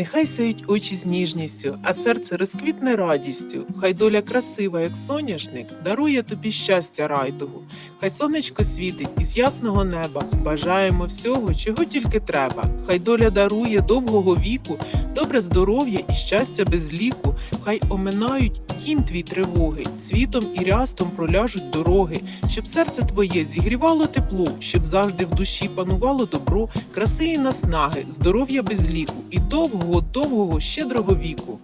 Нехай сяють очі з ніжністю, а серце розквітне радістю. Хай доля красива, як соняшник, дарує тобі щастя райдугу. Хай сонечко світить із ясного неба. Бажаємо всього, чого тільки треба. Хай доля дарує довгого віку, добре здоров'я і щастя без ліку. Хай оминають тім твій тривоги, цвітом і рястом проляжуть дороги, щоб серце твоє зігрівало тепло, щоб завжди в душі панувало добро, краси і наснаги, здоров'я без ліку і довгого, довгого, щедрого віку.